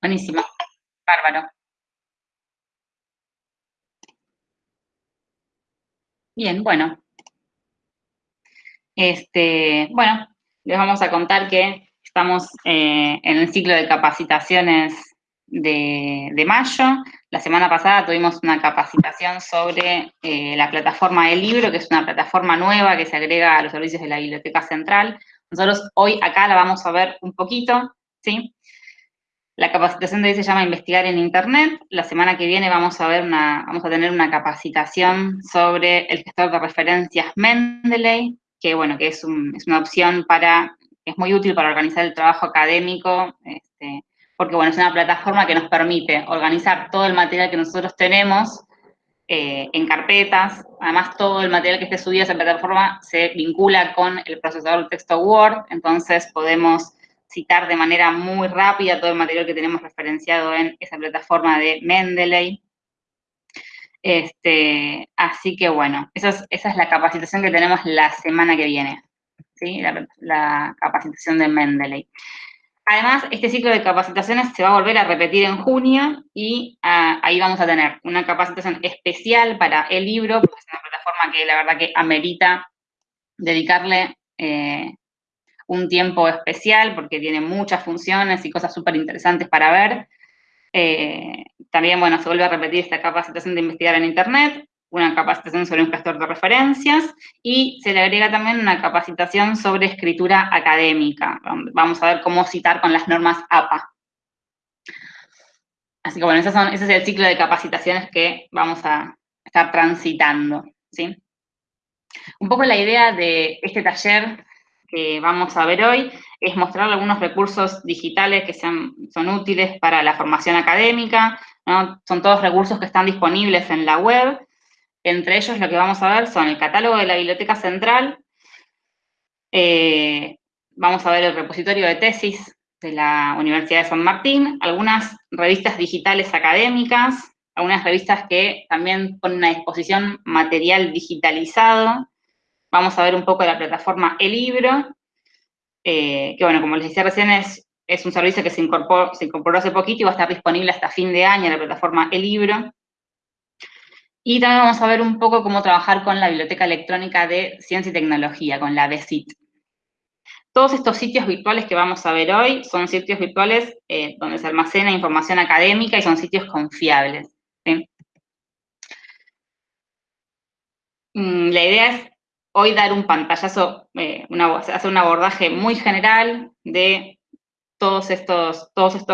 Buenísimo. Bárbaro. Bien, bueno. Este, bueno, les vamos a contar que estamos eh, en el ciclo de capacitaciones de, mayo. La semana pasada tuvimos una capacitación sobre eh, la plataforma del libro, que es una plataforma nueva que se agrega a los servicios de la Biblioteca Central. Nosotros hoy acá la vamos a ver un poquito, ¿sí? La capacitación de hoy se llama Investigar en Internet. La semana que viene vamos a, tener una capacitación sobre el gestor de referencias Mendeley, que es, una opción para, es muy útil para organizar el trabajo académico, este, porque es una plataforma que nos permite organizar todo el material que nosotros tenemos eh, en carpetas, además todo el material que esté subido a esa plataforma se vincula con el procesador de texto Word, entonces podemos citar de manera muy rápida todo el material que tenemos referenciado en esa plataforma de Mendeley. Este, así que bueno, esa es, la capacitación que tenemos la semana que viene, ¿sí? la, capacitación de Mendeley. Además, este ciclo de capacitaciones se va a volver a repetir en junio y ah, ahí vamos a tener una capacitación especial para el libro, porque es una plataforma que la verdad que amerita dedicarle eh, un tiempo especial porque tiene muchas funciones y cosas súper interesantes para ver. Eh, también, bueno, se vuelve a repetir esta capacitación de investigar en Internet, una capacitación sobre un gestor de referencias y se le agrega también una capacitación sobre escritura académica. Vamos a ver cómo citar con las normas APA. Así que bueno, ese es el ciclo de capacitaciones que vamos a estar transitando. ¿sí? Un poco la idea de este taller que vamos a ver hoy es mostrar algunos recursos digitales que sean, son útiles para la formación académica, son todos recursos que están disponibles en la web, entre ellos lo que vamos a ver son el catálogo de la Biblioteca Central, eh, vamos a ver el repositorio de tesis de la Universidad de San Martín, algunas revistas digitales académicas, algunas revistas que también ponen a disposición material digitalizado, Vamos a ver un poco la plataforma El Libro, eh, que bueno, como les decía recién, es, un servicio que se incorporó, hace poquito y va a estar disponible hasta fin de año en la plataforma El Libro. Y también vamos a ver un poco cómo trabajar con la Biblioteca Electrónica de Ciencia y Tecnología, con la BCIT. Todos estos sitios virtuales que vamos a ver hoy son sitios virtuales eh, donde se almacena información académica y son sitios confiables. Mm, la idea es hoy dar un pantallazo, eh, hacer un abordaje muy general de todos estos,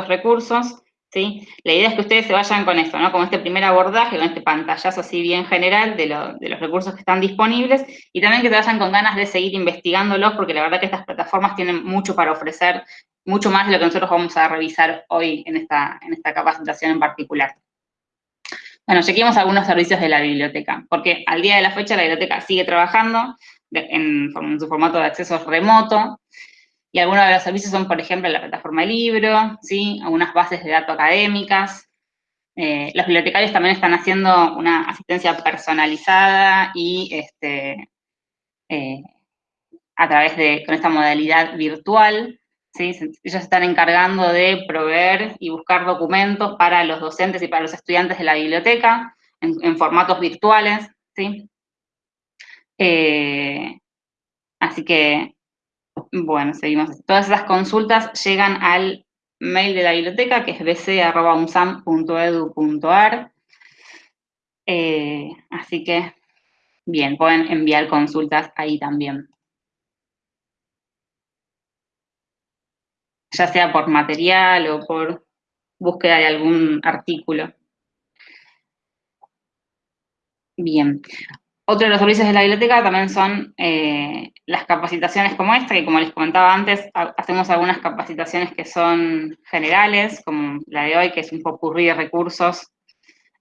recursos, ¿sí? La idea es que ustedes se vayan con esto, ¿no? Con este primer abordaje, con este pantallazo así bien general de, los recursos que están disponibles, y también que se vayan con ganas de seguir investigándolos, porque la verdad que estas plataformas tienen mucho para ofrecer, mucho más de lo que nosotros vamos a revisar hoy en esta capacitación en particular. Bueno, chequemos algunos servicios de la biblioteca, porque al día de la fecha la biblioteca sigue trabajando en, su formato de acceso remoto, y algunos de los servicios son, por ejemplo, la plataforma de libro, ¿sí? algunas bases de datos académicas. Eh, los bibliotecarios también están haciendo una asistencia personalizada y este, eh, a través de, con esta modalidad virtual, ellos se están encargando de proveer y buscar documentos para los docentes y para los estudiantes de la biblioteca en, formatos virtuales, ¿sí? Eh, así que, bueno, seguimos. Todas esas consultas llegan al mail de la biblioteca, que es bc.umsam.edu.ar. Eh, así que, bien, pueden enviar consultas ahí también. Ya sea por material o por búsqueda de algún artículo. Bien. Otro de los servicios de la biblioteca también son eh, las capacitaciones como esta, que como les comentaba antes, hacemos algunas capacitaciones que son generales, como la de hoy, que es un popurrí de recursos,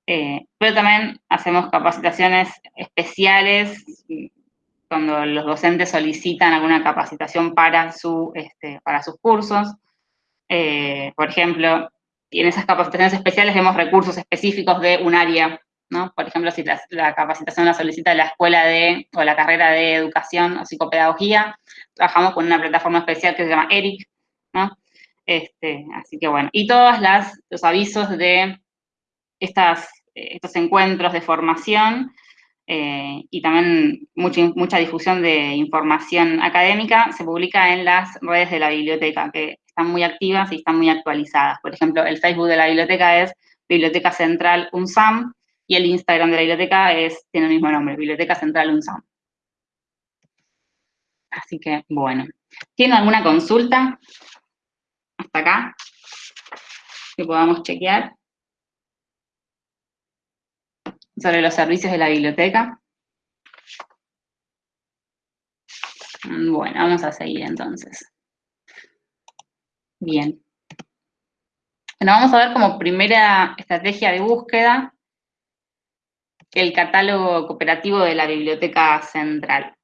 eh, pero también hacemos capacitaciones especiales cuando los docentes solicitan alguna capacitación para, su, este, para sus cursos. Eh, por ejemplo, en esas capacitaciones especiales vemos recursos específicos de un área, ¿no? Por ejemplo, si la, capacitación la solicita la escuela de, o la carrera de educación o psicopedagogía, trabajamos con una plataforma especial que se llama ERIC, ¿no? Este, así que bueno, y todos los avisos de estas, estos encuentros de formación eh, y también mucha, mucha difusión de información académica se publica en las redes de la biblioteca, que están muy activas y están muy actualizadas. Por ejemplo, el Facebook de la biblioteca es Biblioteca Central UNSAM, y el Instagram de la biblioteca es, tiene el mismo nombre, Biblioteca Central UNSAM. Así que, bueno. ¿Tienen alguna consulta? Hasta acá. Que podamos chequear. Sobre los servicios de la biblioteca. Bueno, vamos a seguir entonces. Bien. Bueno, vamos a ver como primera estrategia de búsqueda el catálogo cooperativo de la Biblioteca Central.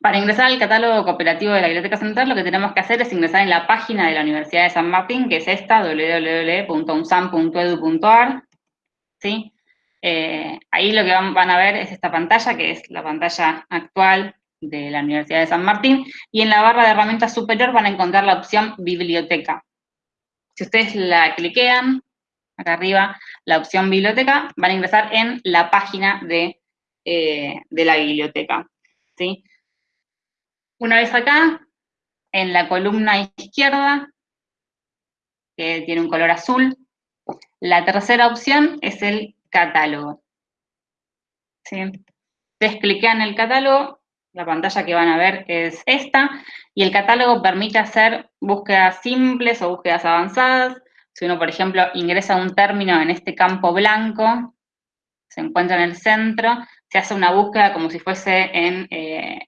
Para ingresar al catálogo cooperativo de la Biblioteca Central, lo que tenemos que hacer es ingresar en la página de la Universidad de San Martín, que es esta, www.unsam.edu.ar. ¿sí? Eh, ahí lo que van, a ver es esta pantalla, que es la pantalla actual de la Universidad de San Martín, y en la barra de herramientas superior van a encontrar la opción Biblioteca. Si ustedes la cliquean, acá arriba, la opción biblioteca, van a ingresar en la página de, eh, de la biblioteca. ¿sí? Una vez acá, en la columna izquierda, que tiene un color azul, la tercera opción es el catálogo. ¿Sí? Ustedes cliquean el catálogo, la pantalla que van a ver es esta, y el catálogo permite hacer búsquedas simples o búsquedas avanzadas, si uno, por ejemplo, ingresa un término en este campo blanco, se encuentra en el centro, se hace una búsqueda como si fuese en, eh,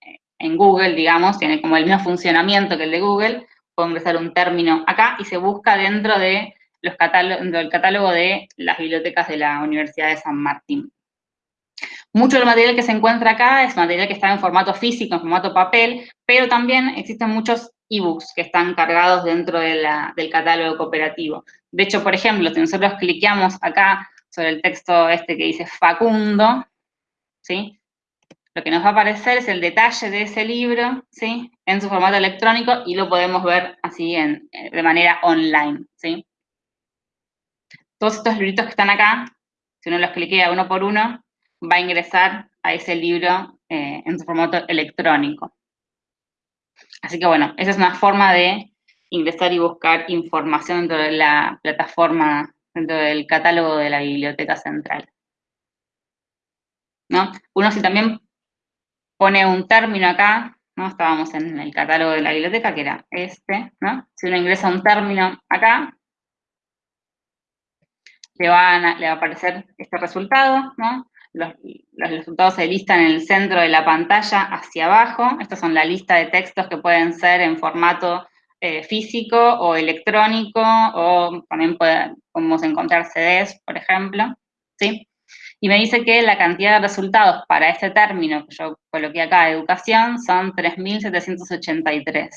Google, digamos, tiene como el mismo funcionamiento que el de Google, puedo ingresar un término acá y se busca dentro, de los dentro del catálogo de las bibliotecas de la Universidad de San Martín. Mucho del material que se encuentra acá es material que está en formato físico, en formato papel, pero también existen muchos ebooks que están cargados dentro del catálogo cooperativo. De hecho, por ejemplo, si nosotros cliqueamos acá sobre el texto este que dice Facundo, ¿sí? Lo que nos va a aparecer es el detalle de ese libro, ¿sí? En su formato electrónico y lo podemos ver así eh, de manera online, ¿sí? Todos estos libritos que están acá, si uno los cliquea uno por uno, va a ingresar a ese libro eh, en su formato electrónico. Así que bueno, esa es una forma de ingresar y buscar información dentro de la plataforma, dentro del catálogo de la Biblioteca Central. ¿No? Uno si también pone un término acá, ¿no? Estábamos en el catálogo de la biblioteca, que era este, ¿no? Si uno ingresa un término acá, le, va a aparecer este resultado, ¿no? Los, resultados se listan en el centro de la pantalla hacia abajo. Estas son la lista de textos que pueden ser en formato eh, físico o electrónico, o también podemos encontrar CDs, por ejemplo, ¿sí? Y me dice que la cantidad de resultados para este término que yo coloqué acá, educación, son 3.783.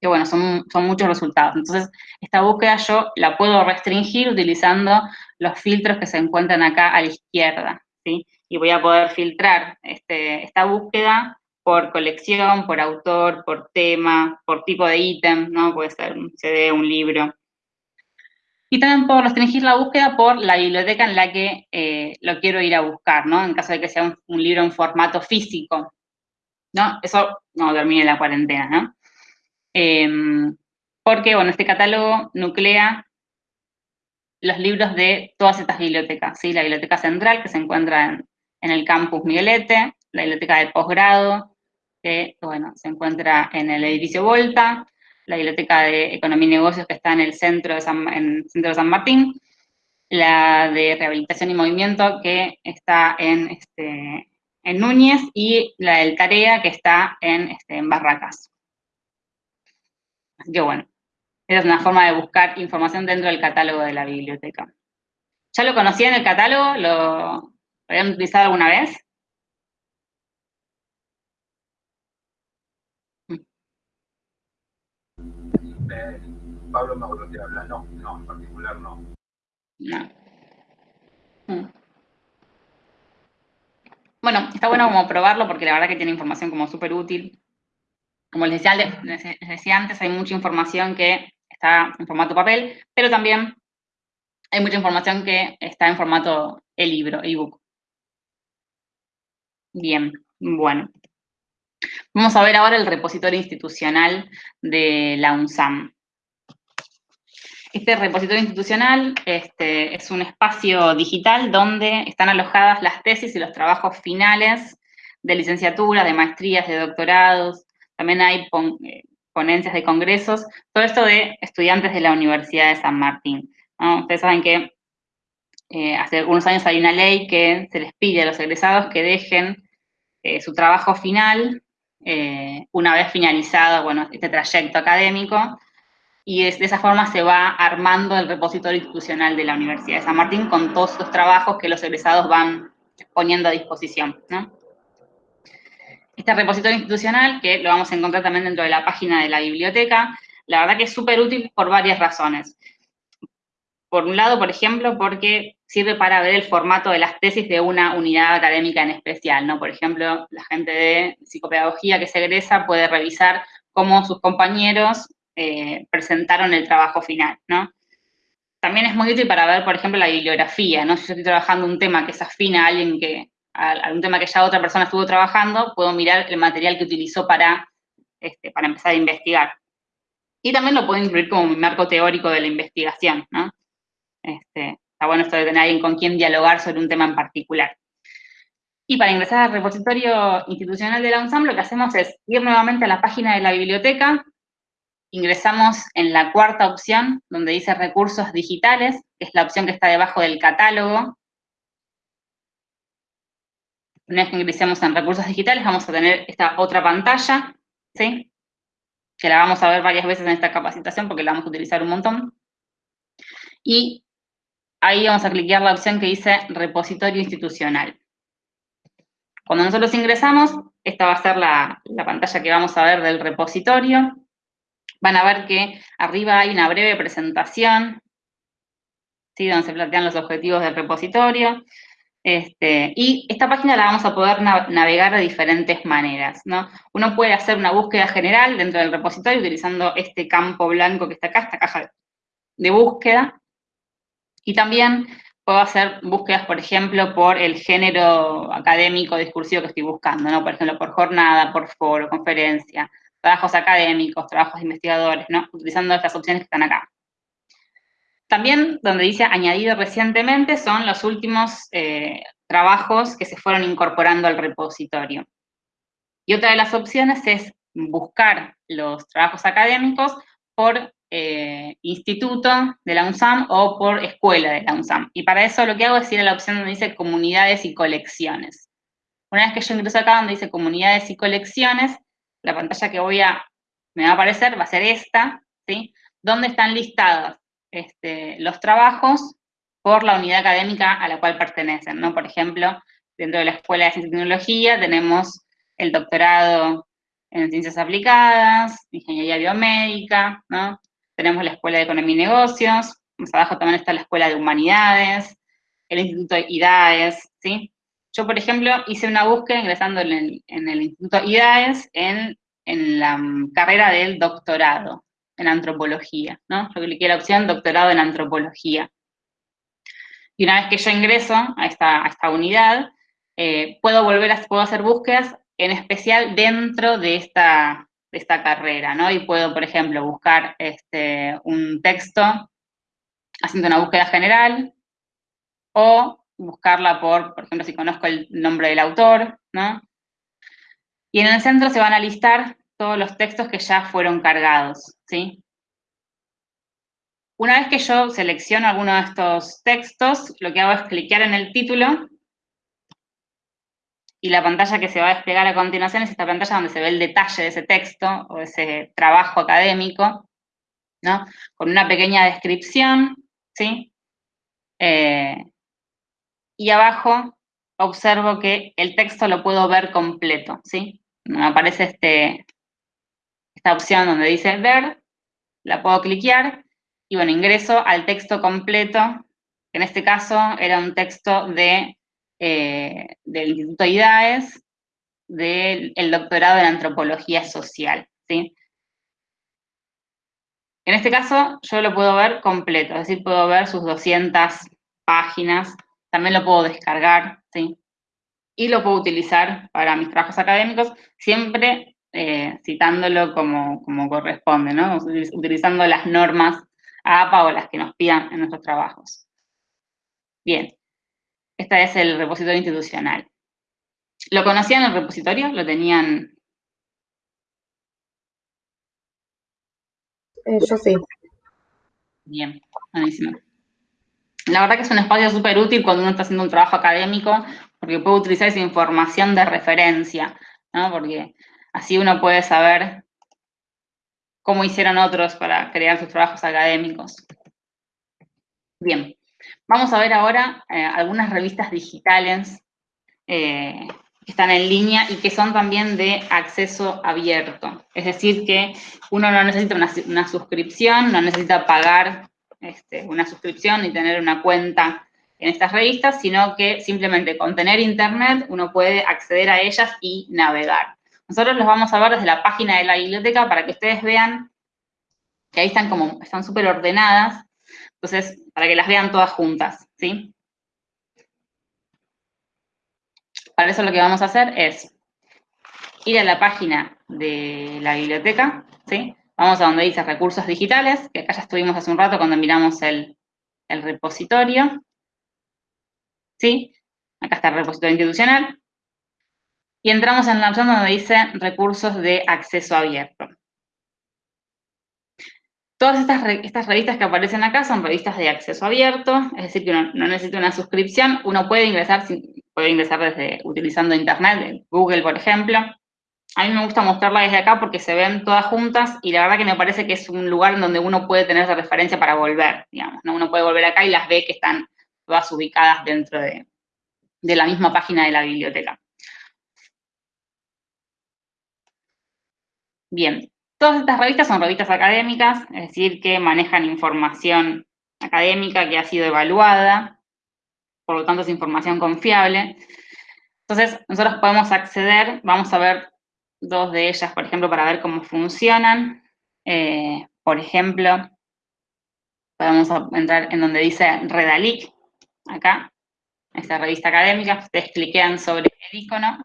Que bueno, son, son muchos resultados. Entonces, esta búsqueda yo la puedo restringir utilizando los filtros que se encuentran acá a la izquierda. Y voy a poder filtrar este, esta búsqueda por colección, por autor, por tema, por tipo de ítem, ¿no? Puede ser un CD, un libro. Y también puedo restringir la búsqueda por la biblioteca en la que eh, lo quiero ir a buscar, ¿no? En caso de que sea un, libro en formato físico, ¿no? Eso no termine la cuarentena, ¿no? Em, porque, bueno, este catálogo nuclea los libros de todas estas bibliotecas, ¿sí? La Biblioteca Central, que se encuentra en, el campus Miguelete, la Biblioteca de Posgrado, que, bueno, se encuentra en el edificio Volta, la Biblioteca de Economía y Negocios, que está en el centro de San, Martín, la de Rehabilitación y Movimiento, que está en, este, Núñez, y la del Tarea, que está en, este, en Barracas. Así que bueno, esa es una forma de buscar información dentro del catálogo de la biblioteca. ¿Ya lo conocían el catálogo? ¿Lo habían utilizado alguna vez? Eh, Pablo me habla, no, no, en particular no. No. Mm. Bueno, está bueno como probarlo porque la verdad que tiene información como súper útil. Como les decía, les decía antes, hay mucha información que está en formato papel, pero también hay mucha información que está en formato e-libro, ebook. Bien, bueno. Vamos a ver ahora el repositorio institucional de la UNSAM. Este repositorio institucional este, es un espacio digital donde están alojadas las tesis y los trabajos finales de licenciatura, de maestrías, de doctorados, también hay eh, ponencias de congresos, todo esto de estudiantes de la Universidad de San Martín. Ustedes saben que eh, hace algunos años hay una ley que se les pide a los egresados que dejen eh, su trabajo final una vez finalizado bueno, este trayecto académico, y de esa forma se va armando el repositorio institucional de la Universidad de San Martín con todos los trabajos que los egresados van poniendo a disposición. Este repositorio institucional, que lo vamos a encontrar también dentro de la página de la biblioteca, la verdad que es súper útil por varias razones. Por un lado, por ejemplo, porque sirve para ver el formato de las tesis de una unidad académica en especial, ¿no? Por ejemplo, la gente de psicopedagogía que se egresa puede revisar cómo sus compañeros eh, presentaron el trabajo final, ¿no? También es muy útil para ver, por ejemplo, la bibliografía, ¿no? Si yo estoy trabajando un tema que se afina a alguien que, a, un tema que ya otra persona estuvo trabajando, puedo mirar el material que utilizó para, este, para empezar a investigar. Y también lo puedo incluir como mi marco teórico de la investigación, ¿no? Este, está bueno esto de tener alguien con quien dialogar sobre un tema en particular. Y para ingresar al repositorio institucional de la UNSAM, lo que hacemos es ir nuevamente a la página de la biblioteca, ingresamos en la cuarta opción, donde dice recursos digitales, que es la opción que está debajo del catálogo. Una vez que ingresemos en recursos digitales, vamos a tener esta otra pantalla, ¿sí? Que la vamos a ver varias veces en esta capacitación porque la vamos a utilizar un montón. Y ahí vamos a clicar la opción que dice repositorio institucional. Cuando nosotros ingresamos, esta va a ser la, la pantalla que vamos a ver del repositorio van a ver que arriba hay una breve presentación, ¿sí? donde se plantean los objetivos del repositorio. Este, y esta página la vamos a poder navegar de diferentes maneras, ¿no? Uno puede hacer una búsqueda general dentro del repositorio utilizando este campo blanco que está acá, esta caja de búsqueda. Y también puedo hacer búsquedas, por ejemplo, por el género académico discursivo que estoy buscando, ¿no? Por ejemplo, por jornada, por foro, conferencia, trabajos académicos, trabajos de investigadores, ¿no? Utilizando estas opciones que están acá. También, donde dice añadido recientemente, son los últimos eh, trabajos que se fueron incorporando al repositorio. Y otra de las opciones es buscar los trabajos académicos por eh, instituto de la UNSAM o por escuela de la UNSAM. Y para eso lo que hago es ir a la opción donde dice comunidades y colecciones. Una vez que yo ingreso acá donde dice comunidades y colecciones, la pantalla que voy a, me va a aparecer va a ser esta, ¿sí? Donde están listados este, los trabajos por la unidad académica a la cual pertenecen, ¿no? Por ejemplo, dentro de la Escuela de Ciencia y Tecnología tenemos el doctorado en Ciencias Aplicadas, Ingeniería Biomédica, ¿no? Tenemos la Escuela de Economía y Negocios, más abajo también está la Escuela de Humanidades, el Instituto IDAES, ¿sí? Yo, por ejemplo, hice una búsqueda ingresando en el, Instituto IDAES en, la mm, carrera del doctorado en antropología, ¿no? Yo cliqué la opción doctorado en antropología. Y una vez que yo ingreso a esta, esta unidad, eh, puedo volver a puedo hacer búsquedas, en especial dentro de esta, de esta carrera, ¿no? Y puedo, por ejemplo, buscar este, un texto haciendo una búsqueda general, o buscarla por, por ejemplo, si conozco el nombre del autor, ¿no? Y en el centro se van a listar todos los textos que ya fueron cargados, ¿sí? Una vez que yo selecciono alguno de estos textos, lo que hago es clicar en el título y la pantalla que se va a desplegar a continuación es esta pantalla donde se ve el detalle de ese texto o ese trabajo académico, ¿no? Con una pequeña descripción, ¿sí? Eh, y abajo observo que el texto lo puedo ver completo, ¿sí? Me aparece este, esta opción donde dice ver, la puedo cliquear, y bueno, ingreso al texto completo, en este caso era un texto de, eh, del Instituto IDAES, del doctorado en Antropología Social, ¿sí? En este caso, yo lo puedo ver completo, es decir, puedo ver sus 200 páginas, también lo puedo descargar, ¿sí? Y lo puedo utilizar para mis trabajos académicos, siempre eh, citándolo como, como, corresponde, ¿no? Utilizando las normas APA o las que nos pidan en nuestros trabajos. Bien, este es el repositorio institucional. ¿Lo conocían el repositorio? ¿Lo tenían Eh, yo sí. Bien, buenísimo. La verdad que es un espacio súper útil cuando uno está haciendo un trabajo académico, porque puede utilizar esa información de referencia, ¿no? Porque así uno puede saber cómo hicieron otros para crear sus trabajos académicos. Bien, vamos a ver ahora eh, algunas revistas digitales eh, que están en línea y que son también de acceso abierto. Es decir, que uno no necesita una, suscripción, no necesita pagar este, una suscripción ni tener una cuenta en estas revistas, sino que simplemente con tener internet uno puede acceder a ellas y navegar. Nosotros los vamos a ver desde la página de la biblioteca para que ustedes vean que ahí están como, están súper ordenadas, entonces, para que las vean todas juntas, ¿sí? Para eso lo que vamos a hacer es ir a la página de la biblioteca, ¿sí? Vamos a donde dice recursos digitales, que acá ya estuvimos hace un rato cuando miramos el, repositorio, ¿sí? Acá está el repositorio institucional. Y entramos en la opción donde dice recursos de acceso abierto. Todas estas, estas, revistas que aparecen acá son revistas de acceso abierto, es decir, que uno no necesita una suscripción, uno puede ingresar puede ingresar desde utilizando internet, Google, por ejemplo. A mí me gusta mostrarla desde acá porque se ven todas juntas y la verdad que me parece que es un lugar donde uno puede tener esa referencia para volver, digamos, ¿no? Uno puede volver acá y las ve que están todas ubicadas dentro de, de la misma página de la biblioteca. Bien, todas estas revistas son revistas académicas, es decir, que manejan información académica que ha sido evaluada, por lo tanto es información confiable. Entonces, nosotros podemos acceder, vamos a ver dos de ellas, por ejemplo, para ver cómo funcionan. Eh, por ejemplo, podemos entrar en donde dice Redalic, acá, esta revista académica, ustedes cliquean sobre el icono,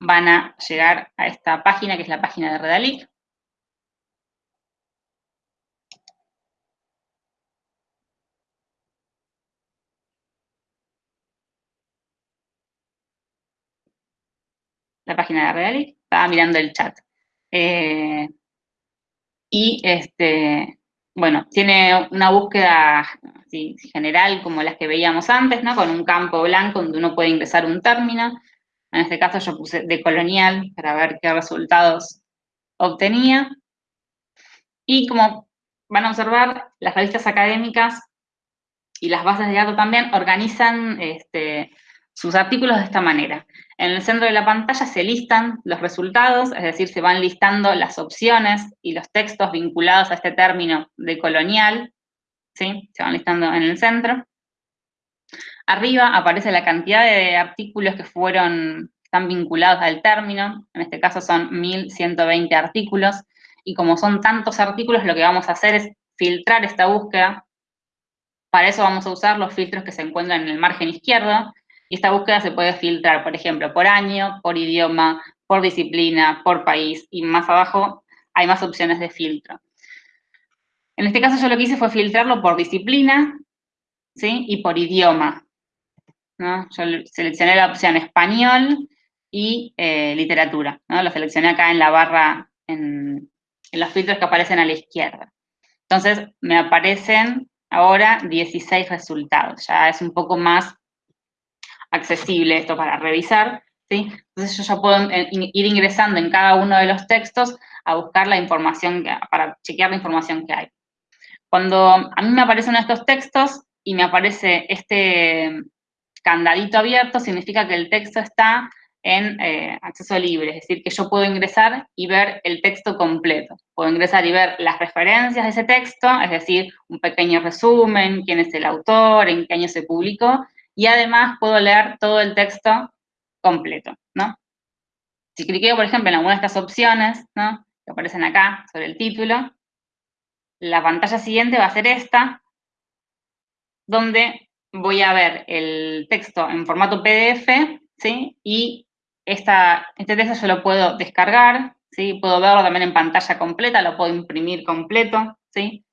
van a llegar a esta página, que es la página de Redalic. La página de Reali, estaba mirando el chat. Eh, y este, bueno, tiene una búsqueda general como las que veíamos antes, ¿no? Con un campo blanco donde uno puede ingresar un término. En este caso yo puse de colonial para ver qué resultados obtenía. Y como van a observar, las revistas académicas y las bases de datos también organizan este, sus artículos de esta manera. En el centro de la pantalla se listan los resultados, es decir, se van listando las opciones y los textos vinculados a este término de colonial, ¿sí? Se van listando en el centro. Arriba aparece la cantidad de artículos que fueron, están vinculados al término, en este caso son 1120 artículos, y como son tantos artículos, lo que vamos a hacer es filtrar esta búsqueda. Para eso vamos a usar los filtros que se encuentran en el margen izquierdo, y esta búsqueda se puede filtrar, por ejemplo, por año, por idioma, por disciplina, por país, y más abajo hay más opciones de filtro. En este caso yo lo que hice fue filtrarlo por disciplina, ¿sí? Y por idioma. ¿no? Yo seleccioné la opción español y eh, literatura, ¿no? Lo seleccioné acá en la barra, en, en los filtros que aparecen a la izquierda. Entonces, me aparecen ahora 16 resultados. Ya es un poco más accesible esto para revisar, ¿sí? Entonces yo ya puedo eh, ir ingresando en cada uno de los textos a buscar la información, para chequear la información que hay. Cuando a mí me aparecen estos textos y me aparece este candadito abierto, significa que el texto está en eh, acceso libre, es decir, que yo puedo ingresar y ver el texto completo. Puedo ingresar y ver las referencias de ese texto, es decir, un pequeño resumen, quién es el autor, en qué año se publicó, y además puedo leer todo el texto completo, ¿no? Si cliqueo, por ejemplo, en alguna de estas opciones, ¿no? Que aparecen acá, sobre el título, la pantalla siguiente va a ser esta, donde voy a ver el texto en formato PDF, ¿sí? Y esta, este texto yo lo puedo descargar, ¿sí? Puedo verlo también en pantalla completa, lo puedo imprimir completo, ¿sí?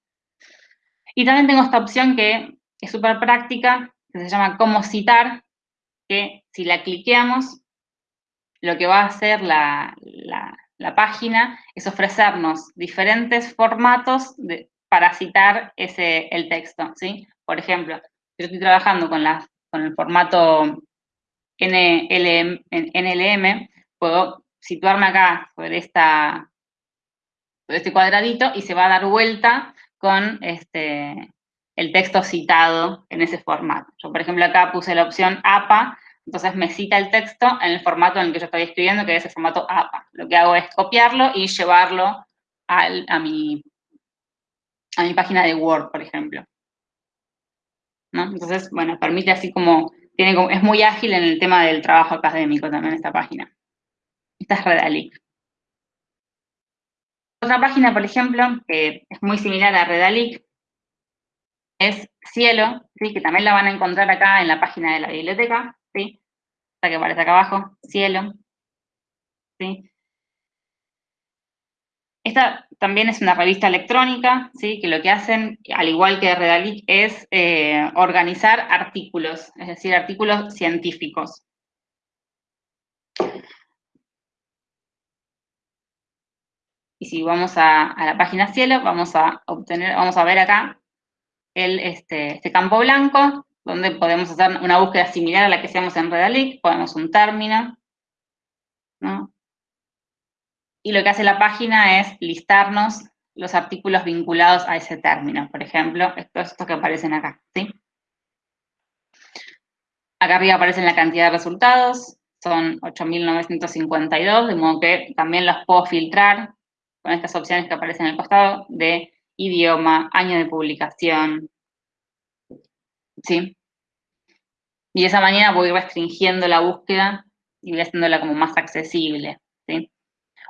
Y también tengo esta opción que es súper práctica, que se llama Cómo citar, que si la cliqueamos, lo que va a hacer la, página es ofrecernos diferentes formatos para citar ese, el texto, ¿sí? Por ejemplo, yo estoy trabajando con, la, con el formato NLM, NLM, puedo situarme acá sobre, esta, sobre este cuadradito y se va a dar vuelta con este, el texto citado en ese formato. Yo, por ejemplo, acá puse la opción APA, entonces me cita el texto en el formato en el que yo estoy escribiendo, que es el formato APA. Lo que hago es copiarlo y llevarlo a, mi, a mi página de Word, por ejemplo. Entonces, bueno, permite así como, tiene es muy ágil en el tema del trabajo académico también esta página. Esta es Redalic. Otra página, por ejemplo, que es muy similar a Redalic, es Cielo, ¿sí? que también la van a encontrar acá en la página de la biblioteca, ¿sí? Que aparece acá abajo, Cielo. ¿sí? Esta también es una revista electrónica, ¿sí? que lo que hacen, al igual que Redalic, es eh, organizar artículos, es decir, artículos científicos. Y si vamos a, a, la página cielo, vamos a obtener, vamos a ver acá este, este, campo blanco, donde podemos hacer una búsqueda similar a la que hacemos en Redalic, ponemos un término, ¿no? Y lo que hace la página es listarnos los artículos vinculados a ese término. Por ejemplo, estos, estos que aparecen acá, ¿sí? Acá arriba aparecen la cantidad de resultados, son 8.952, de modo que también los puedo filtrar con estas opciones que aparecen en el costado de idioma, año de publicación, ¿sí? Y de esa manera voy restringiendo la búsqueda y voy haciéndola como más accesible, ¿sí?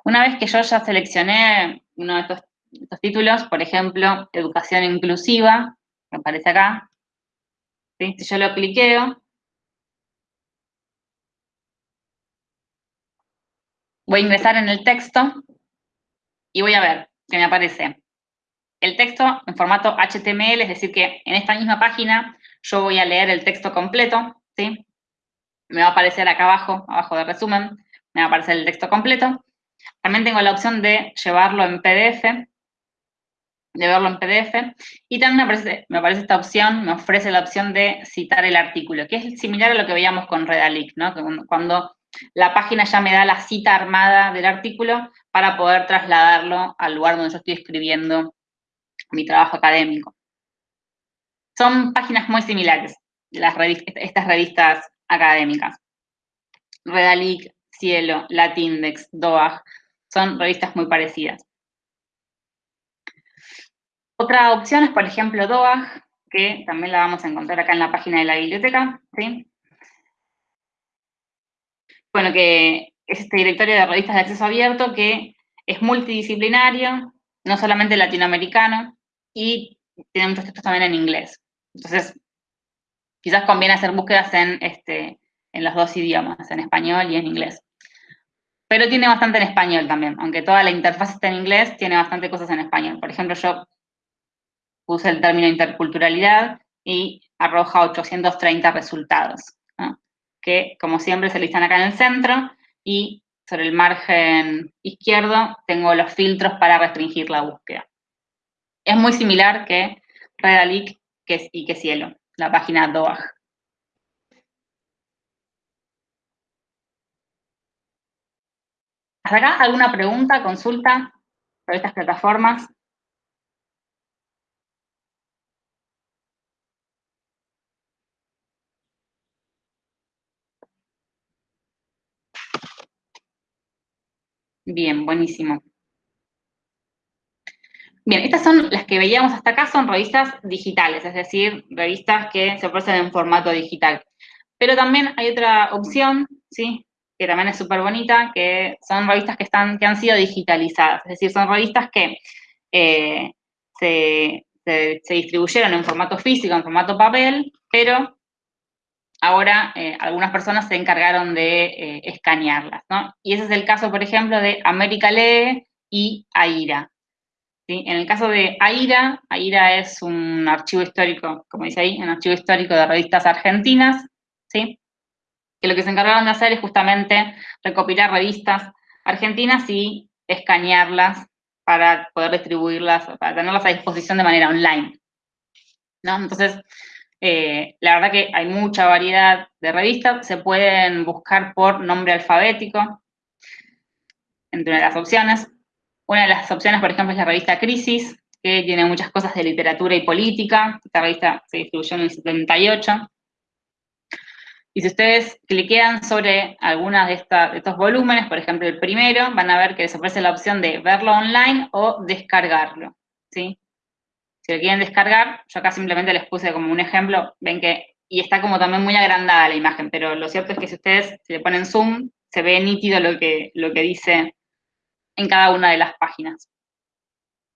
Una vez que yo ya seleccioné uno de estos, títulos, por ejemplo, educación inclusiva, que aparece acá, si yo lo cliqueo, voy a ingresar en el texto y voy a ver que me aparece el texto en formato HTML, es decir, que en esta misma página yo voy a leer el texto completo, ¿sí? Me va a aparecer acá abajo, abajo de resumen, me va a aparecer el texto completo. También tengo la opción de llevarlo en PDF, de verlo en PDF, y también me aparece, me aparece esta opción, me ofrece la opción de citar el artículo, que es similar a lo que veíamos con Redalic, ¿no? Cuando la página ya me da la cita armada del artículo para poder trasladarlo al lugar donde yo estoy escribiendo mi trabajo académico. Son páginas muy similares, las estas revistas académicas. Redalic, Cielo, Latindex, DOAG, son revistas muy parecidas. Otra opción es, por ejemplo, DOAG, que también la vamos a encontrar acá en la página de la biblioteca, Bueno, que es este directorio de revistas de acceso abierto que es multidisciplinario, no solamente latinoamericano, y tiene muchos textos también en inglés. Entonces, quizás conviene hacer búsquedas en, este, en los dos idiomas, en español y en inglés. Pero tiene bastante en español también, aunque toda la interfaz está en inglés, tiene bastante cosas en español. Por ejemplo, yo puse el término interculturalidad y arroja 830 resultados, que como siempre se listan acá en el centro y sobre el margen izquierdo tengo los filtros para restringir la búsqueda. Es muy similar que Redalic y que Cielo, la página DOAG. ¿Hasta acá alguna pregunta, consulta sobre estas plataformas? Bien, buenísimo. Bien, estas son las que veíamos hasta acá, son revistas digitales, es decir, revistas que se ofrecen en formato digital. Pero también hay otra opción, ¿sí? que también es súper bonita, que son revistas que, están, que han sido digitalizadas, es decir, son revistas que eh, se, distribuyeron en formato físico, en formato papel, pero ahora eh, algunas personas se encargaron de eh, escanearlas, ¿no? Y ese es el caso, por ejemplo, de América Lee y AIRA. En el caso de AIRA, AIRA es un archivo histórico, como dice ahí, un archivo histórico de revistas argentinas, ¿sí? que lo que se encargaron de hacer es justamente recopilar revistas argentinas y escanearlas para poder distribuirlas, para tenerlas a disposición de manera online. ¿no? Entonces, eh, la verdad que hay mucha variedad de revistas, se pueden buscar por nombre alfabético, entre las opciones. Una de las opciones, por ejemplo, es la revista Crisis, que tiene muchas cosas de literatura y política. Esta revista se distribuyó en el 78. Y si ustedes cliquean sobre algunas de, estos volúmenes, por ejemplo el primero, van a ver que les ofrece la opción de verlo online o descargarlo, ¿sí? Si lo quieren descargar, yo acá simplemente les puse como un ejemplo, ven que, y está como también muy agrandada la imagen, pero lo cierto es que si ustedes si le ponen zoom, se ve nítido lo que, lo que dice en cada una de las páginas.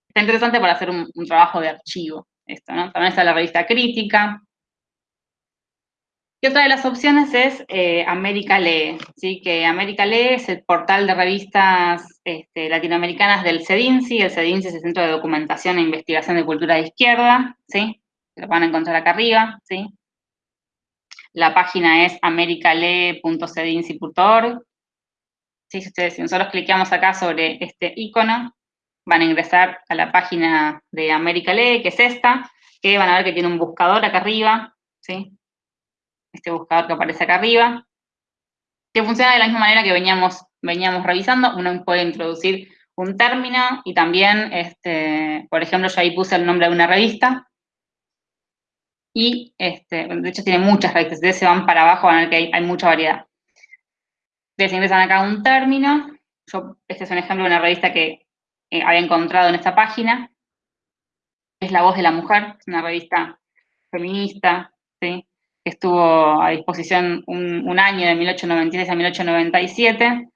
Está interesante para hacer un, trabajo de archivo, esto, ¿no? También está la revista crítica, y otra de las opciones es eh, América Lee, ¿sí? que América Lee es el portal de revistas este, latinoamericanas del CEDINCI, el CEDINCI es el Centro de Documentación e Investigación de Cultura de Izquierda, ¿sí? lo van a encontrar acá arriba, ¿sí? La página es americalee.cedinci.org. Si ustedes, si nosotros cliqueamos acá sobre este icono, van a ingresar a la página de América Lee, que es esta, que van a ver que tiene un buscador acá arriba, ¿sí? este buscador que aparece acá arriba, que funciona de la misma manera que veníamos, veníamos revisando. Uno puede introducir un término y también, este, por ejemplo, yo ahí puse el nombre de una revista. Y, este, de hecho, tiene muchas revistas. Ustedes se van para abajo, van a ver que hay, mucha variedad. Ustedes ingresan acá un término. Yo, este es un ejemplo de una revista que eh, había encontrado en esta página. Es La Voz de la Mujer, una revista feminista, ¿sí? que estuvo a disposición un, año de 1896 a 1897,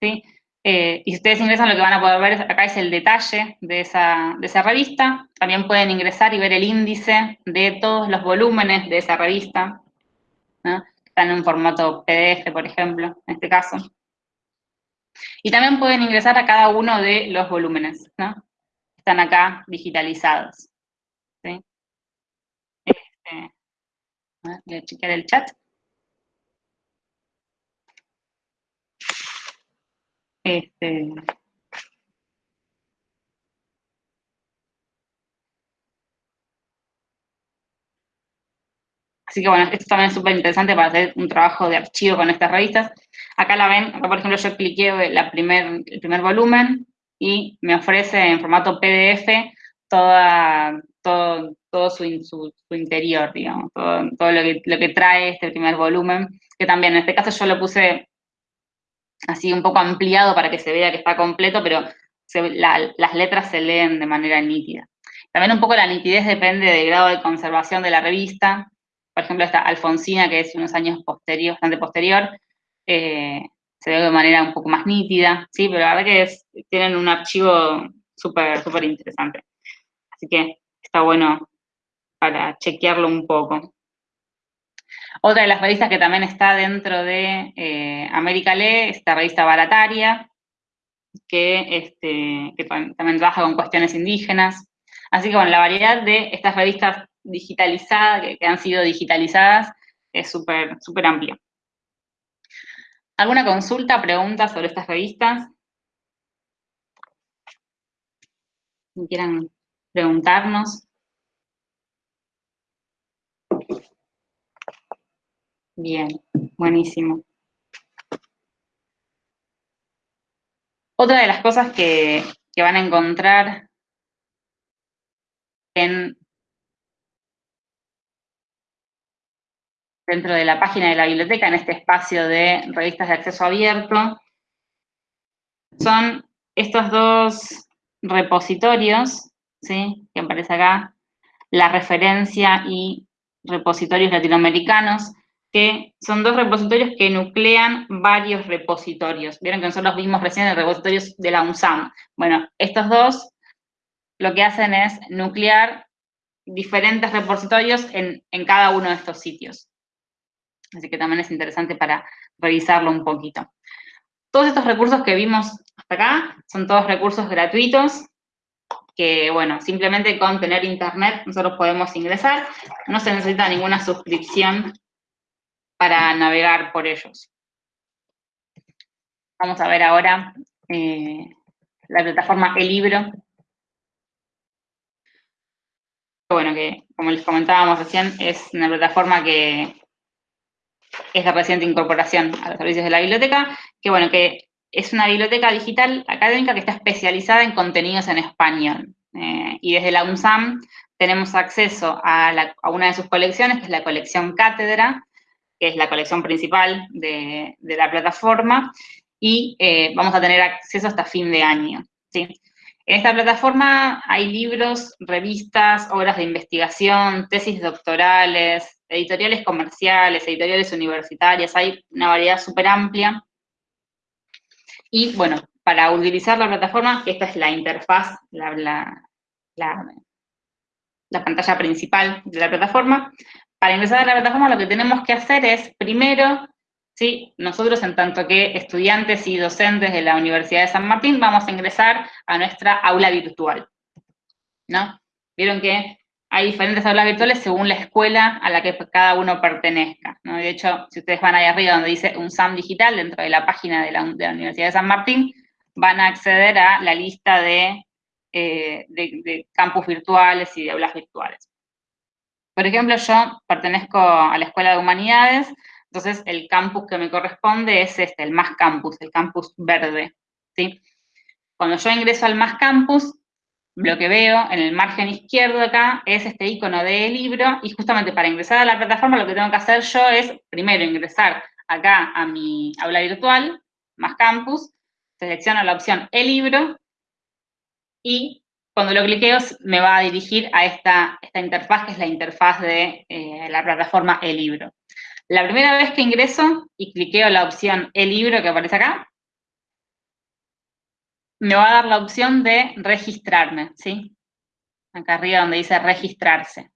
¿sí? Eh, y si ustedes ingresan, lo que van a poder ver acá es el detalle de esa, revista. También pueden ingresar y ver el índice de todos los volúmenes de esa revista. En un formato PDF, por ejemplo, en este caso. Y también pueden ingresar a cada uno de los volúmenes. Están acá digitalizados. ¿sí? Este, Voy a chequear el chat. Este, Así que bueno, esto también es súper interesante para hacer un trabajo de archivo con estas revistas. Acá la ven, acá por ejemplo yo cliqué la primer, el primer volumen y me ofrece en formato PDF toda, todo, todo su, su, interior, digamos, todo, lo, que, lo, que, trae este primer volumen, que también en este caso yo lo puse así un poco ampliado para que se vea que está completo, pero las letras se leen de manera nítida. También un poco la nitidez depende del grado de conservación de la revista. Por ejemplo, esta Alfonsina, que es unos años posterior, bastante posterior, eh, se ve de manera un poco más nítida, ¿sí? Pero la verdad que tienen un archivo súper, súper interesante. Así que está bueno para chequearlo un poco. Otra de las revistas que también está dentro de eh, América Lee es la revista Barataria, que, este, también trabaja con cuestiones indígenas. Así que bueno, la variedad de estas revistas digitalizadas, que, han sido digitalizadas, es súper súper amplia. ¿Alguna consulta, pregunta sobre estas revistas? Si quieran preguntarnos. Bien, buenísimo. Otra de las cosas que, van a encontrar en, dentro de la página de la biblioteca, en este espacio de revistas de acceso abierto, son estos dos repositorios, ¿sí? que aparece acá, la referencia y repositorios latinoamericanos, que son dos repositorios que nuclean varios repositorios. Vieron que nosotros vimos recién el repositorio de la UNSAM. Bueno, estos dos lo que hacen es nuclear diferentes repositorios en, cada uno de estos sitios. Así que también es interesante para revisarlo un poquito. Todos estos recursos que vimos hasta acá son todos recursos gratuitos que, bueno, simplemente con tener internet nosotros podemos ingresar. No se necesita ninguna suscripción para navegar por ellos. Vamos a ver ahora eh, la plataforma El Libro, bueno, que como les comentábamos recién, es una plataforma que es de reciente incorporación a los servicios de la biblioteca, que bueno, que es una biblioteca digital académica que está especializada en contenidos en español. Eh, y desde la UNSAM tenemos acceso a, una de sus colecciones, que es la colección Cátedra, que es la colección principal de, la plataforma, y eh, vamos a tener acceso hasta fin de año. ¿sí? En esta plataforma hay libros, revistas, obras de investigación, tesis doctorales, editoriales comerciales, editoriales universitarias, hay una variedad súper amplia. Y bueno, para utilizar la plataforma, esta es la interfaz, la, la pantalla principal de la plataforma. Para ingresar a la plataforma lo que tenemos que hacer es, primero, ¿sí? Nosotros, en tanto que estudiantes y docentes de la Universidad de San Martín, vamos a ingresar a nuestra aula virtual, ¿no? Vieron que hay diferentes aulas virtuales según la escuela a la que cada uno pertenezca. De hecho, si ustedes van ahí arriba donde dice un SAM digital, dentro de la página de la, Universidad de San Martín, van a acceder a la lista de, eh, de campus virtuales y de aulas virtuales. Por ejemplo, yo pertenezco a la Escuela de Humanidades, entonces, el campus que me corresponde es este, el Más Campus, el campus verde, ¿sí? Cuando yo ingreso al Más Campus, lo que veo en el margen izquierdo acá es este icono de libro, y justamente para ingresar a la plataforma lo que tengo que hacer yo es, primero, ingresar acá a mi aula virtual, Más Campus, selecciono la opción el libro, y cuando lo cliqueo me va a dirigir a esta, esta interfaz, que es la interfaz de eh, la plataforma el libro. La primera vez que ingreso y cliqueo la opción el libro que aparece acá, me va a dar la opción de registrarme, ¿sí? Acá arriba donde dice registrarse.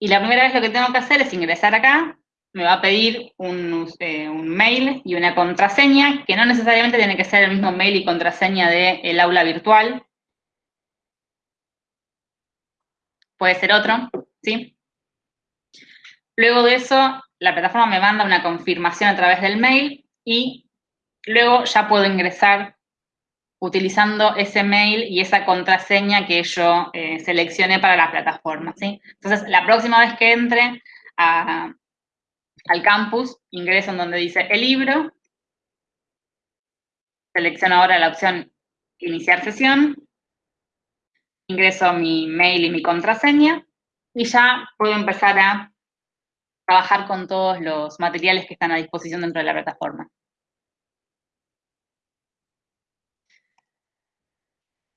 Y la primera vez lo que tengo que hacer es ingresar acá, me va a pedir un, eh, mail y una contraseña, que no necesariamente tiene que ser el mismo mail y contraseña del aula virtual. Puede ser otro, ¿sí? Luego de eso, la plataforma me manda una confirmación a través del mail y luego ya puedo ingresar utilizando ese mail y esa contraseña que yo eh, seleccioné para la plataforma. Entonces, la próxima vez que entre al campus, ingreso en donde dice el libro, selecciono ahora la opción iniciar sesión, ingreso mi mail y mi contraseña, y ya puedo empezar a trabajar con todos los materiales que están a disposición dentro de la plataforma.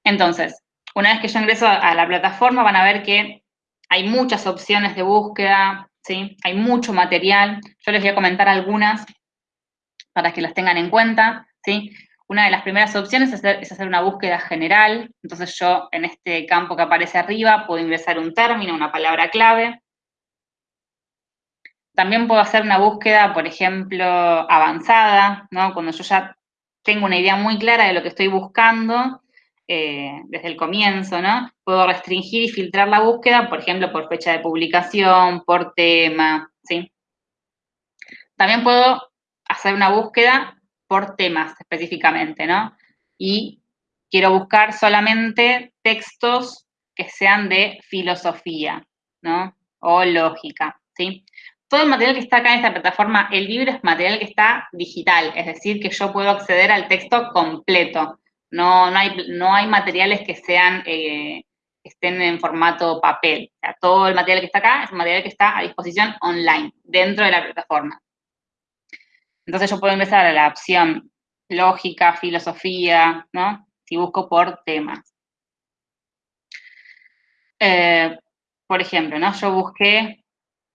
Entonces, una vez que yo ingreso a la plataforma, van a ver que hay muchas opciones de búsqueda, ¿sí? Hay mucho material. Yo les voy a comentar algunas para que las tengan en cuenta, ¿sí? Una de las primeras opciones es hacer, una búsqueda general. Entonces yo, en este campo que aparece arriba, puedo ingresar un término, una palabra clave. También puedo hacer una búsqueda, por ejemplo, avanzada, ¿no? Cuando yo ya tengo una idea muy clara de lo que estoy buscando eh, desde el comienzo, ¿no? Puedo restringir y filtrar la búsqueda, por ejemplo, por fecha de publicación, por tema, ¿sí? También puedo hacer una búsqueda por temas específicamente, ¿no? Y quiero buscar solamente textos que sean de filosofía, ¿no? O lógica, ¿sí? todo el material que está acá en esta plataforma, el libro es material que está digital, es decir, que yo puedo acceder al texto completo. No, no, hay, no hay materiales que sean, eh, estén en formato papel. todo el material que está acá es un material que está a disposición online, dentro de la plataforma. Entonces yo puedo empezar a la opción lógica, filosofía, ¿no? Si busco por temas. Eh, por ejemplo, ¿no? Yo busqué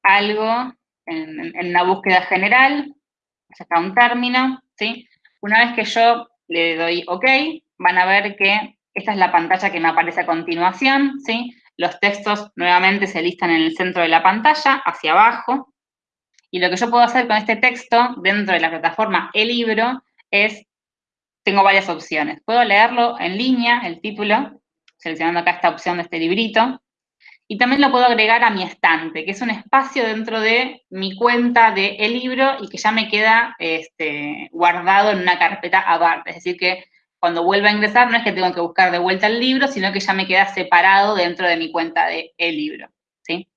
algo en, una búsqueda general, está un término, ¿sí? Una vez que yo le doy OK, van a ver que esta es la pantalla que me aparece a continuación, ¿sí? Los textos nuevamente se listan en el centro de la pantalla, hacia abajo, y lo que yo puedo hacer con este texto dentro de la plataforma El Libro es, tengo varias opciones. Puedo leerlo en línea, el título, seleccionando acá esta opción de este librito, y también lo puedo agregar a mi estante, que es un espacio dentro de mi cuenta de el libro y que ya me queda este, guardado en una carpeta aparte. Es decir, que cuando vuelva a ingresar no es que tengo que buscar de vuelta el libro, sino que ya me queda separado dentro de mi cuenta de el libro. ¿sí?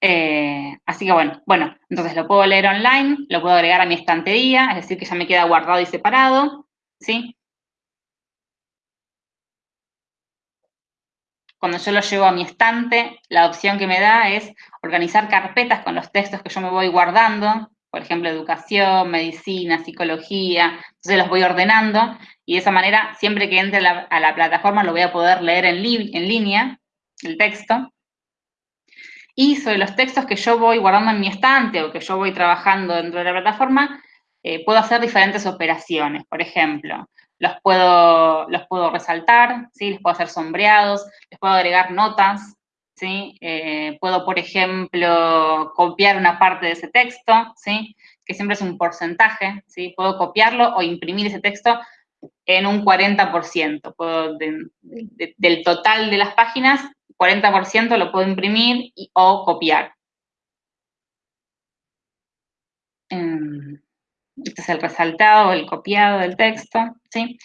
Eh, así que bueno, bueno, entonces lo puedo leer online, lo puedo agregar a mi estantería, es decir, que ya me queda guardado y separado. ¿sí? Cuando yo lo llevo a mi estante, la opción que me da es organizar carpetas con los textos que yo me voy guardando, por ejemplo, educación, medicina, psicología, entonces los voy ordenando y de esa manera, siempre que entre a la plataforma, lo voy a poder leer en, línea, el texto. Y sobre los textos que yo voy guardando en mi estante o que yo voy trabajando dentro de la plataforma, eh, puedo hacer diferentes operaciones. Por ejemplo, los puedo, los puedo resaltar, ¿sí? les puedo hacer sombreados, les puedo agregar notas, ¿sí? Eh, puedo, por ejemplo, copiar una parte de ese texto, ¿sí? Que siempre es un porcentaje, ¿sí? puedo copiarlo o imprimir ese texto en un 40%. Puedo, del total de las páginas, 40% lo puedo imprimir o copiar. Em, este es el resaltado, el copiado del texto, ¿sí?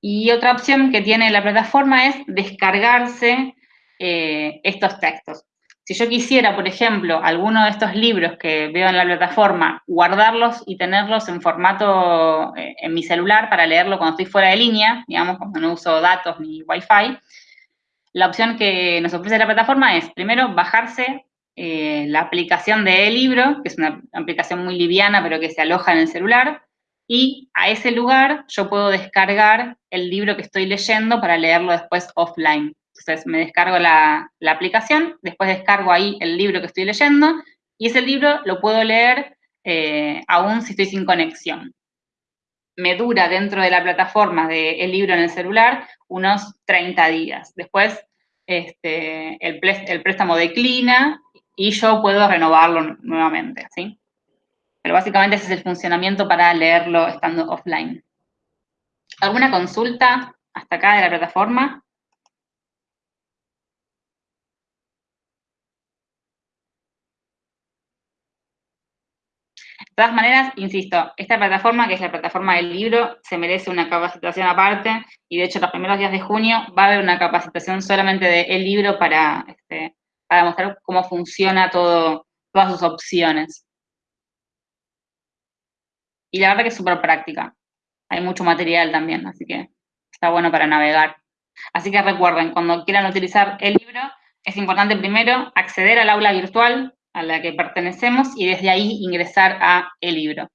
Y otra opción que tiene la plataforma es descargarse eh, estos textos. Si yo quisiera, por ejemplo, alguno de estos libros que veo en la plataforma, guardarlos y tenerlos en formato eh, en mi celular para leerlo cuando estoy fuera de línea, digamos, cuando no uso datos ni wifi, la opción que nos ofrece la plataforma es, primero, bajarse eh, la aplicación de e-libro, que es una aplicación muy liviana, pero que se aloja en el celular, y a ese lugar yo puedo descargar el libro que estoy leyendo para leerlo después offline. Entonces me descargo la, aplicación, después descargo ahí el libro que estoy leyendo, y ese libro lo puedo leer eh, aún si estoy sin conexión. Me dura dentro de la plataforma del el libro en el celular unos 30 días. Después este, el, el préstamo declina y yo puedo renovarlo nuevamente, ¿sí? Pero básicamente ese es el funcionamiento para leerlo estando offline. ¿Alguna consulta hasta acá de la plataforma? De todas maneras, insisto, esta plataforma, que es la plataforma del libro, se merece una capacitación aparte, y de hecho los primeros días de junio va a haber una capacitación solamente del libro para, este, para mostrar cómo funciona todo, todas sus opciones. Y la verdad que es súper práctica. Hay mucho material también, así que está bueno para navegar. Así que recuerden, cuando quieran utilizar el libro, es importante primero acceder al aula virtual a la que pertenecemos y desde ahí ingresar a el libro.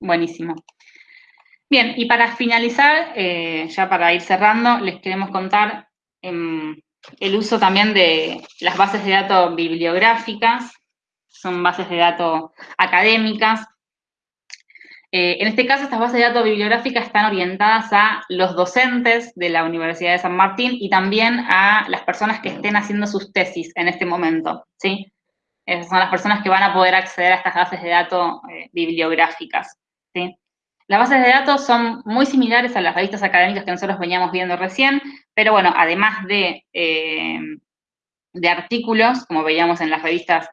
Buenísimo. Bien, y para finalizar, eh, ya para ir cerrando, les queremos contar em, el uso también de las bases de datos bibliográficas, son bases de datos académicas, eh, en este caso, estas bases de datos bibliográficas están orientadas a los docentes de la Universidad de San Martín y también a las personas que estén haciendo sus tesis en este momento, ¿sí? Esas son las personas que van a poder acceder a estas bases de datos eh, bibliográficas, ¿sí? Las bases de datos son muy similares a las revistas académicas que nosotros veníamos viendo recién, pero bueno, además de, eh, de artículos, como veíamos en las revistas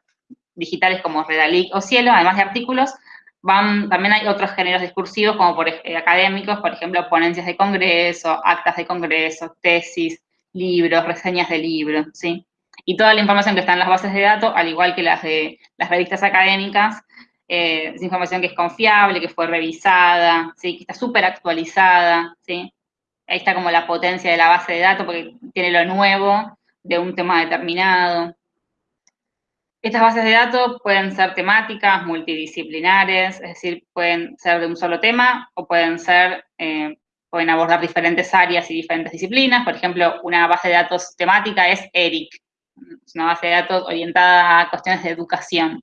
digitales como Redalic o Cielo, además de artículos, también hay otros géneros discursivos, como por, eh, académicos, por ejemplo, ponencias de congreso, actas de congreso, tesis, libros, reseñas de libros, ¿sí? Y toda la información que está en las bases de datos, al igual que las de las revistas académicas, eh, es información que es confiable, que fue revisada, ¿sí? que está súper actualizada, ¿sí? Ahí está como la potencia de la base de datos, porque tiene lo nuevo de un tema determinado. Estas bases de datos pueden ser temáticas, multidisciplinares, es decir, pueden ser de un solo tema o pueden ser, eh, pueden abordar diferentes áreas y diferentes disciplinas. Por ejemplo, una base de datos temática es ERIC, Es una base de datos orientada a cuestiones de educación.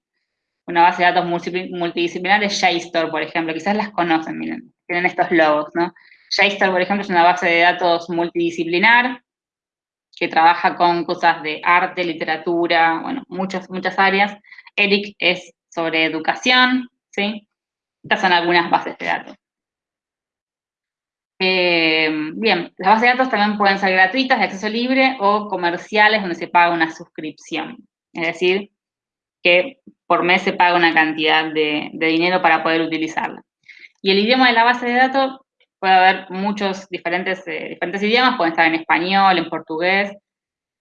Una base de datos multidisciplinar es JSTOR, por ejemplo. Quizás las conocen, miren, tienen estos logos, ¿no? JSTOR, por ejemplo, es una base de datos multidisciplinar que trabaja con cosas de arte, literatura, bueno, muchas, muchas áreas. ERIC es sobre educación, ¿sí? Estas son algunas bases de datos. Eh, bien, las bases de datos también pueden ser gratuitas, de acceso libre, o comerciales, donde se paga una suscripción. Es decir, que por mes se paga una cantidad de, dinero para poder utilizarla. Y el idioma de la base de datos puede haber muchos diferentes, eh, diferentes idiomas, pueden estar en español, en portugués,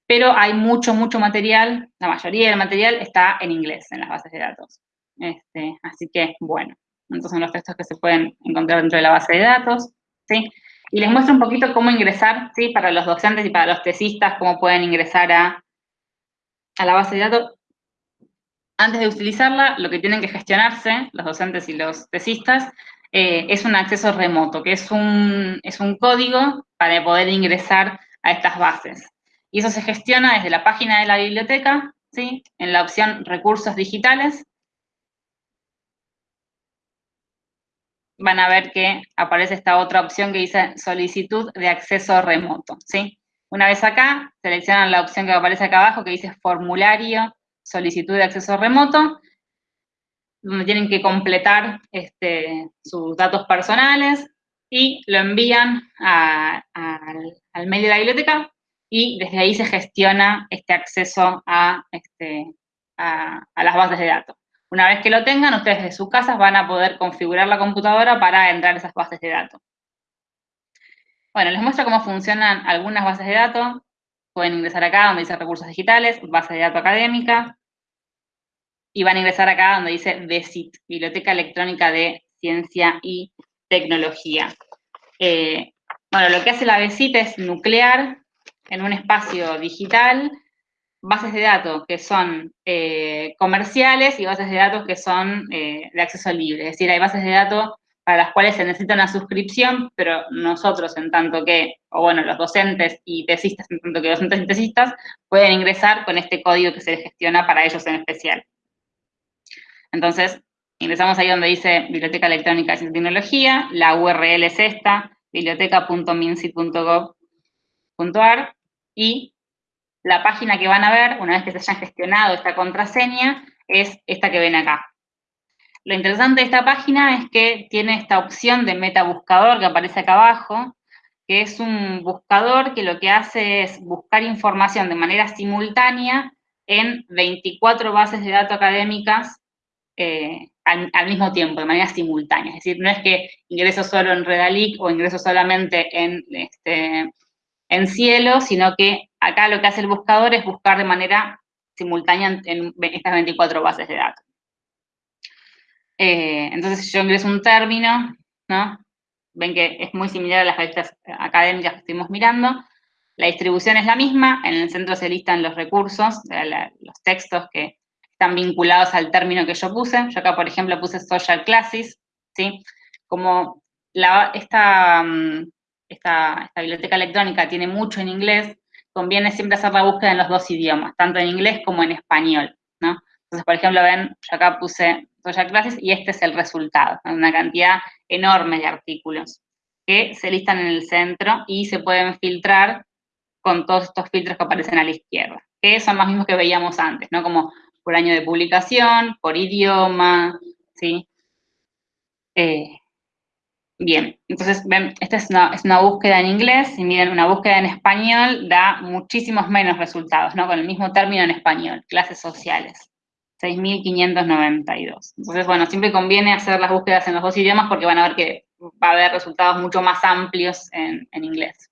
pero hay mucho, mucho material, la mayoría del material está en inglés en las bases de datos. Este, así que, bueno, entonces son los textos que se pueden encontrar dentro de la base de datos. ¿sí? Y les muestro un poquito cómo ingresar, ¿sí? Para los docentes y para los tesistas, cómo pueden ingresar a, a la base de datos. Antes de utilizarla, lo que tienen que gestionarse, los docentes y los tesistas, eh, es un acceso remoto, que es un, es un código para poder ingresar a estas bases. Y eso se gestiona desde la página de la biblioteca, ¿sí? En la opción Recursos Digitales, van a ver que aparece esta otra opción que dice solicitud de acceso remoto, ¿sí? Una vez acá, seleccionan la opción que aparece acá abajo que dice formulario, solicitud de acceso remoto, donde tienen que completar este, sus datos personales y lo envían al, medio de la biblioteca y desde ahí se gestiona este acceso a, este, a las bases de datos. Una vez que lo tengan, ustedes de sus casas van a poder configurar la computadora para entrar a esas bases de datos. Bueno, les muestro cómo funcionan algunas bases de datos. Pueden ingresar acá donde dice recursos digitales, base de datos académica, y van a ingresar acá donde dice BESIT, Biblioteca Electrónica de Ciencia y Tecnología. Eh, bueno, lo que hace la BESIT es nuclear en un espacio digital bases de datos que son eh, comerciales y bases de datos que son eh, de acceso libre. Es decir, hay bases de datos para las cuales se necesita una suscripción, pero nosotros en tanto que, o bueno, los docentes y tesistas en tanto que docentes y tesistas, pueden ingresar con este código que se gestiona para ellos en especial. Entonces, ingresamos ahí donde dice Biblioteca Electrónica y Tecnología, la URL es esta, biblioteca.minci.gov.ar, y la página que van a ver, una vez que se hayan gestionado esta contraseña, es esta que ven acá. Lo interesante de esta página es que tiene esta opción de metabuscador que aparece acá abajo, que es un buscador que lo que hace es buscar información de manera simultánea en 24 bases de datos académicas eh, al, mismo tiempo, de manera simultánea. Es decir, no es que ingreso solo en Redalic o ingreso solamente en, este, en Cielo, sino que Acá lo que hace el buscador es buscar de manera simultánea en estas 24 bases de datos. Eh, entonces, yo ingreso un término, ¿no? Ven que es muy similar a las revistas académicas que estuvimos mirando. La distribución es la misma, en el centro se listan los recursos, los textos que están vinculados al término que yo puse. Yo acá, por ejemplo, puse social classes, ¿sí? Como esta, mm, esta, esta biblioteca electrónica tiene mucho en inglés, conviene siempre hacer la búsqueda en los dos idiomas, tanto en inglés como en español, ¿no? Entonces, por ejemplo, ven, yo acá puse Social Classes y este es el resultado, una cantidad enorme de artículos que se listan en el centro y se pueden filtrar con todos estos filtros que aparecen a la izquierda, que son los mismos que veíamos antes, ¿no? Como por año de publicación, por idioma, ¿sí? Eh, Bien, entonces, ven, esta es una, búsqueda en inglés, y miren, una búsqueda en español da muchísimos menos resultados, ¿no? Con el mismo término en español, clases sociales, 6.592. Entonces, bueno, siempre conviene hacer las búsquedas en los dos idiomas porque van a ver que va a haber resultados mucho más amplios en, en inglés.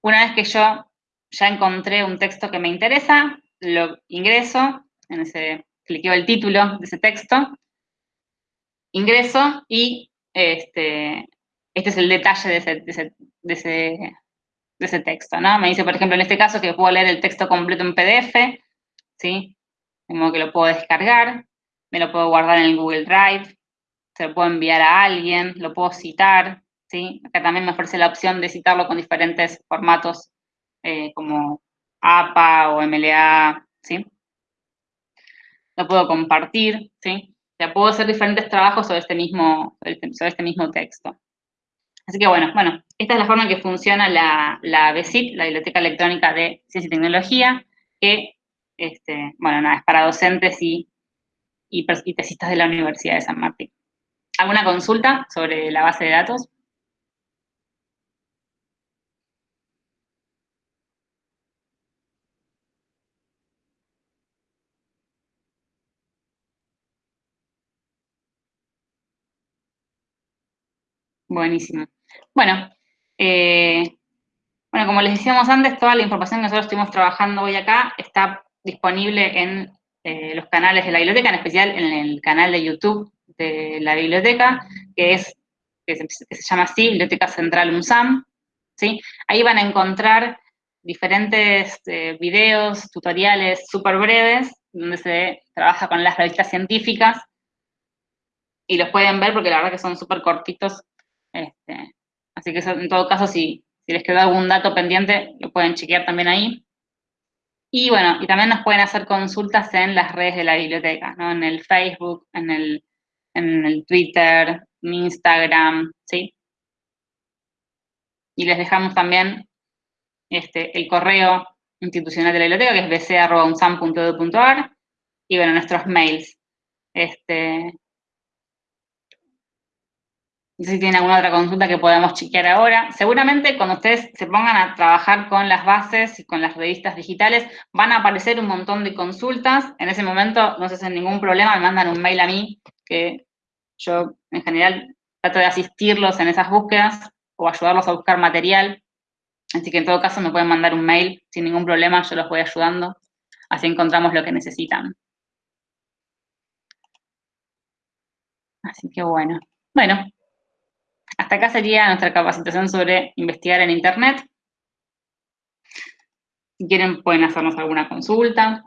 Una vez que yo ya encontré un texto que me interesa, lo ingreso, en ese, cliqueo el título de ese texto, ingreso y este, este es el detalle de ese, ese, texto, ¿no? Me dice, por ejemplo, en este caso que puedo leer el texto completo en PDF, ¿sí? Como que lo puedo descargar, me lo puedo guardar en el Google Drive, se lo puedo enviar a alguien, lo puedo citar, ¿sí? Acá también me ofrece la opción de citarlo con diferentes formatos, eh, como APA o MLA, ¿sí? Lo puedo compartir, ¿sí? O puedo hacer diferentes trabajos sobre este mismo, sobre este mismo texto. Así que bueno, bueno, esta es la forma en que funciona la, la la Biblioteca Electrónica de Ciencia y Tecnología, que, este, bueno, nada, es para docentes y, y, y tesistas de la Universidad de San Martín. ¿Alguna consulta sobre la base de datos? Buenísimo. Bueno, eh, bueno, como les decíamos antes, toda la información que nosotros estuvimos trabajando hoy acá está disponible en eh, los canales de la biblioteca, en especial en el canal de YouTube de la biblioteca, que es que se, llama así, Biblioteca Central UNSAM. ¿sí? Ahí van a encontrar diferentes eh, videos, tutoriales súper breves, donde se trabaja con las revistas científicas, y los pueden ver porque la verdad que son súper cortitos este, así que en todo caso, si, les quedó algún dato pendiente, lo pueden chequear también ahí. Y bueno, y también nos pueden hacer consultas en las redes de la biblioteca, ¿no? En el Facebook, en el, en el Twitter, en Instagram, ¿sí? Y les dejamos también este, el correo institucional de la biblioteca, que es bc.unsam.edu.ar, y bueno, nuestros mails. Este, no sé si tienen alguna otra consulta que podamos chequear ahora. Seguramente cuando ustedes se pongan a trabajar con las bases y con las revistas digitales, van a aparecer un montón de consultas. En ese momento no se hacen ningún problema, me mandan un mail a mí, que yo en general trato de asistirlos en esas búsquedas o ayudarlos a buscar material. Así que en todo caso me pueden mandar un mail sin ningún problema, yo los voy ayudando. Así encontramos lo que necesitan. Así que bueno. Bueno, hasta acá sería nuestra capacitación sobre investigar en Internet. Si quieren pueden hacernos alguna consulta.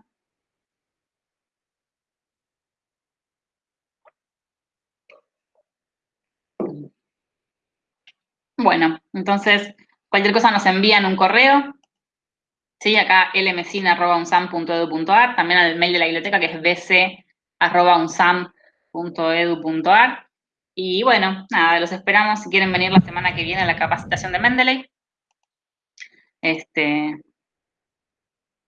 Bueno, entonces cualquier cosa nos envían un correo. Sí, acá lmcine.unsam.edu.ar, también al mail de la biblioteca que es bc.unsam.edu.ar. Y bueno, nada, los esperamos si quieren venir la semana que viene a la capacitación de Mendeley. Este,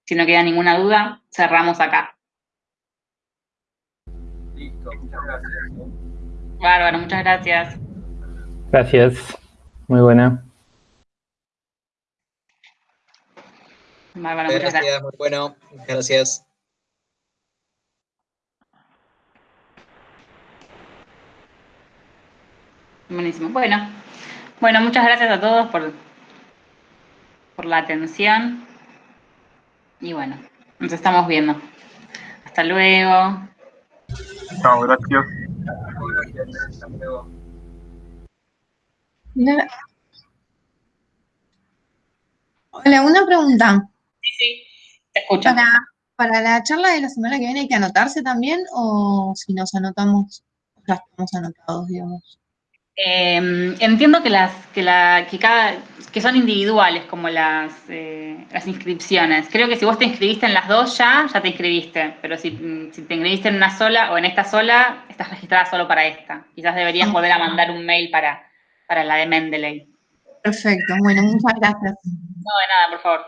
si no queda ninguna duda, cerramos acá. Listo, muchas gracias. Bárbaro, muchas gracias. Gracias, muy buena. Bárbaro, muchas gracias. gracias. Muy bueno, gracias. Buenísimo. Bueno, bueno, muchas gracias a todos por, por la atención. Y bueno, nos estamos viendo. Hasta luego. Chao, gracias. Hola, una pregunta. Sí, sí, te escucho. Para, para la charla de la semana que viene hay que anotarse también o si nos anotamos, ya estamos anotados, digamos. Em, entiendo que las que, la, que cada que son individuales como las, eh, las inscripciones. Creo que si vos te inscribiste en las dos ya, ya te inscribiste. Pero si, si, te inscribiste en una sola o en esta sola, estás registrada solo para esta. Quizás deberías volver a mandar un mail para, para la de Mendeley. Perfecto, bueno, muchas gracias. No, de nada, por favor.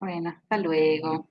Bueno, hasta luego.